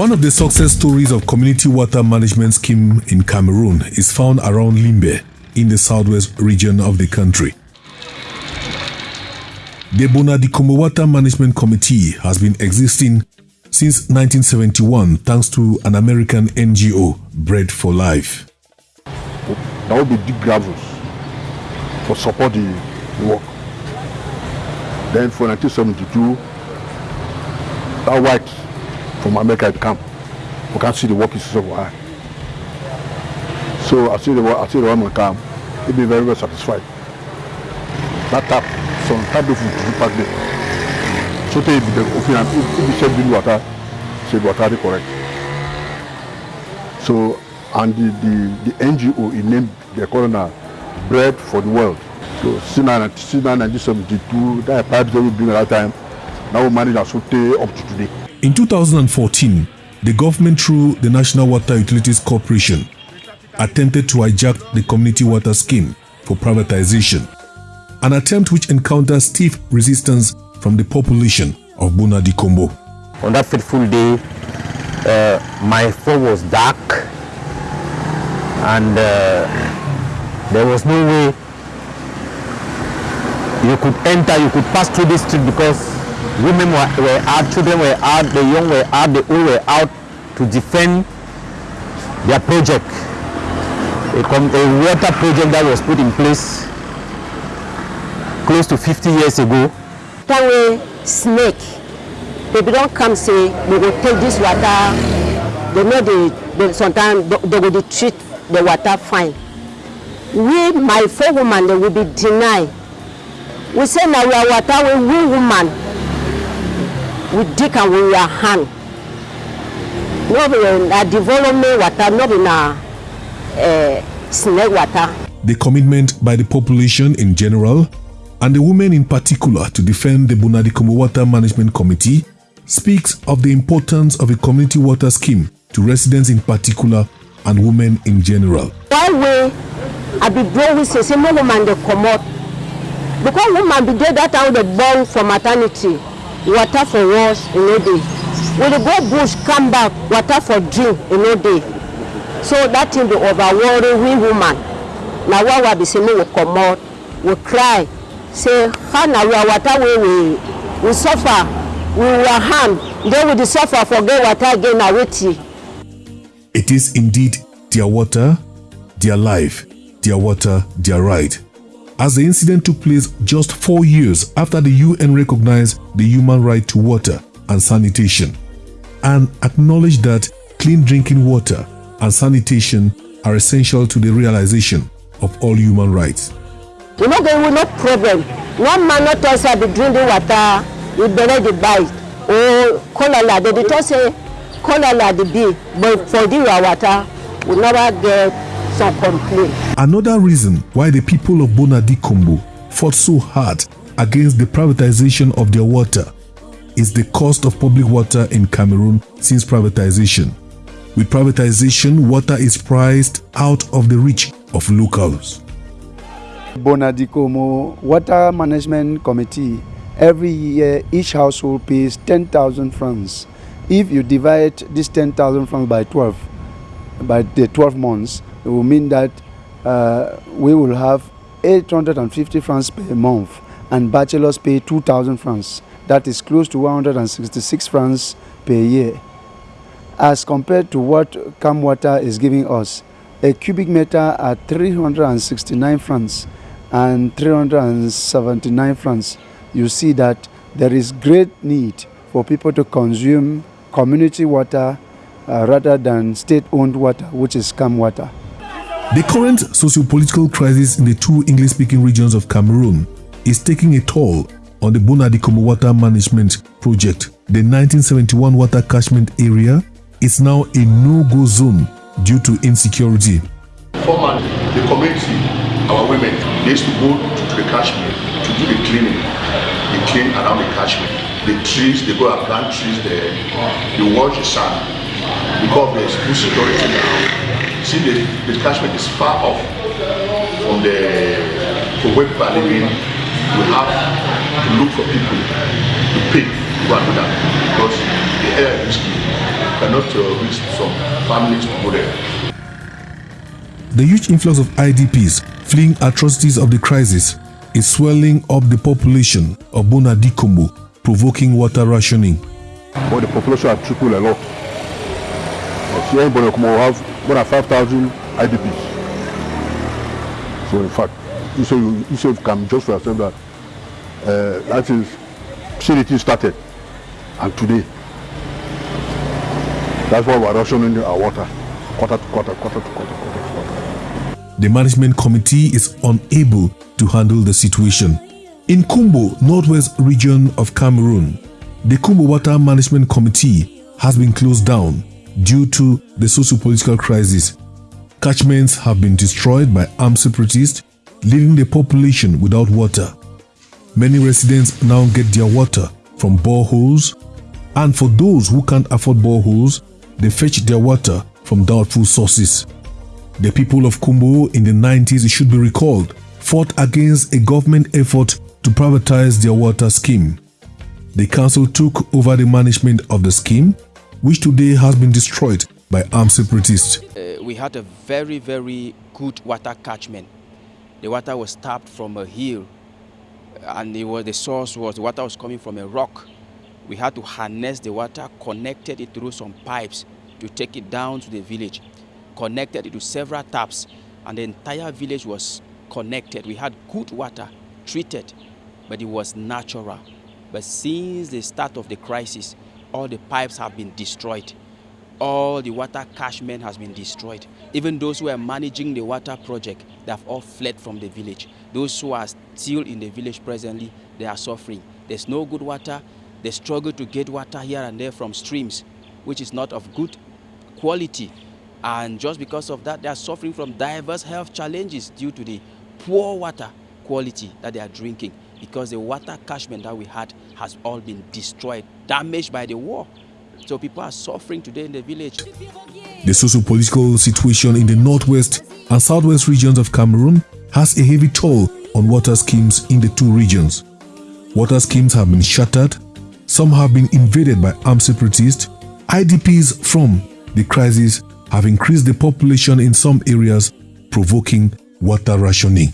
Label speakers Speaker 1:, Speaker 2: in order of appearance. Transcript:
Speaker 1: One of the success stories of community water management scheme in Cameroon is found around Limbe in the southwest region of the country. The Bonadikombo Water Management Committee has been existing since 1971 thanks to an American NGO, Bread for Life.
Speaker 2: That will be deep gravels for support the, the work. Then for 1972, that white from America come. We can see the work is so high. So I see the I see the woman come, he'll be very, very satisfied. That tap, some tap the food to pack there. So they be the open if you said the water, say water correct. So and the, the, the NGO he named the corner Bread for the World. So since 1972, that pipes they will bring at that time. Now we manage to up to today.
Speaker 1: In 2014, the government through the National Water Utilities Corporation attempted to hijack the community water scheme for privatization, an attempt which encountered stiff resistance from the population of Bonadikombo.
Speaker 3: On that fateful day, uh, my phone was dark and uh, there was no way you could enter, you could pass through this street because women were, were out, children were out, the young were out, the old were out to defend their project. A, a water project that was put in place close to 50 years ago.
Speaker 4: That way, snake, people don't come say, they will take this water, they know they, they sometimes they will treat the water fine. We, my four women, they will be denied. We say now we are water, we woman, we dig and we are hand. No be na development water, no be na uh, snake water.
Speaker 1: The commitment by the population in general and the women in particular to defend the Bonadikombo Water Management Committee speaks of the importance of a community water scheme to residents in particular and women in general.
Speaker 4: Why we I be we say say no woman dey comot because woman be dey that time dey born for maternity water for wash e no dey we dey go bush come back water for drink e no dey so that thing dey over worry we woman. Na why we be say make we comot. We cry. Say how na our water wey we we suffer. We were harm then we dey suffer for get water again na wetin.
Speaker 1: It is indeed their water, their life, their water, their right. As the incident took place just four years after the UN recognized the human right to water and sanitation and acknowledged that clean drinking water and sanitation are essential to the realization of all human rights.
Speaker 4: You know, go will no problem. One man no talk say i be drink the water. We dey buy. Or cholera dey dey talk say cholera dey be but for the water we never get some complaint.
Speaker 1: Another reason why the people of Bonadikombo fought so hard against the privatization of their water is the cost of public water in Cameroon since privatization. With privatization, water is priced out of the reach of locals.
Speaker 5: Bonadikombo Water Management Committee, every year each household pays 10,000 francs. If you divide this 10,000 francs by 12, by the 12 months, it will mean that uh, we will have 850 francs per month and bachelors pay 2,000 francs. That is close to 166 francs per year. As compared to what Camwater is giving us, a cubic meter at 369 francs and 379 francs, you see that there is great need for people to consume community water uh, rather than state-owned water, which is Camwater.
Speaker 1: The current socio-political crisis in the two English-speaking regions of Cameroon is taking a toll on the Bonadikombo Water Management Project. The 1971 water catchment area is now a no-go zone due to insecurity.
Speaker 2: Formerly, the community, our women, they used to go to the catchment to do the cleaning. They clean around the catchment. The trees, they go and plant trees there. They wash the sand. Because there's insecurity now. See, the, the catchment is far off from the from where people are living. We have to look for people to pay to go and do because the air is risky. cannot uh, reach some families to go there.
Speaker 1: The huge influx of IDPs fleeing atrocities of the crisis is swelling up the population of Bonadikombo, provoking water rationing.
Speaker 6: But the population has tripled a lot. Here in Bonakombo we have more than 5,000 IDPs. So in fact, say you can just for yourself that uh, that is facility started and today that's why we're rationing our water quarter to quarter, quarter to quarter, quarter to quarter.
Speaker 1: The management committee is unable to handle the situation. In Kumbo, northwest region of Cameroon, the Kumbo Water Management Committee has been closed down due to the socio-political crisis. Catchments have been destroyed by armed separatists, leaving the population without water. Many residents now get their water from boreholes, and for those who can't afford boreholes, they fetch their water from doubtful sources. The people of Kumbo in the 90s, should be recalled, fought against a government effort to privatize their water scheme. The council took over the management of the scheme, which today has been destroyed by armed separatists.
Speaker 7: Uh, we had a very, very good water catchment. The water was tapped from a hill, and was, the source was the water was coming from a rock. We had to harness the water, connected it through some pipes to take it down to the village, connected it to several taps, and the entire village was connected. We had good water, treated, but it was natural. But since the start of the crisis, all the pipes have been destroyed. All the water catchment has been destroyed. Even those who are managing the water project, they have all fled from the village. Those who are still in the village presently, they are suffering. There's no good water. They struggle to get water here and there from streams, which is not of good quality. And just because of that, they are suffering from diverse health challenges due to the poor water quality that they are drinking because the water catchment that we had has all been destroyed, damaged by the war. So people are suffering today in the village.
Speaker 1: The socio-political situation in the northwest and southwest regions of Cameroon has a heavy toll on water schemes in the two regions. Water schemes have been shattered, some have been invaded by armed separatists, IDPs from the crisis have increased the population in some areas, provoking water rationing.